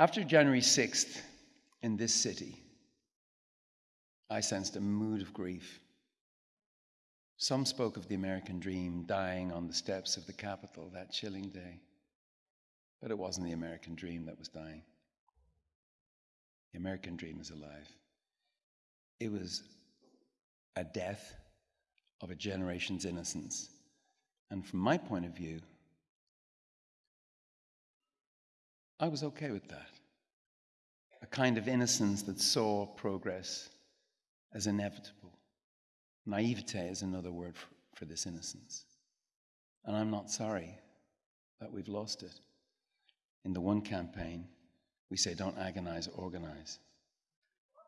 After January 6th in this city, I sensed a mood of grief. Some spoke of the American dream dying on the steps of the Capitol that chilling day. But it wasn't the American dream that was dying. The American dream is alive. It was a death of a generation's innocence. And from my point of view, I was okay with that. A kind of innocence that saw progress as inevitable. Naivete is another word for, for this innocence. And I'm not sorry that we've lost it. In the one campaign, we say, don't agonize, organize.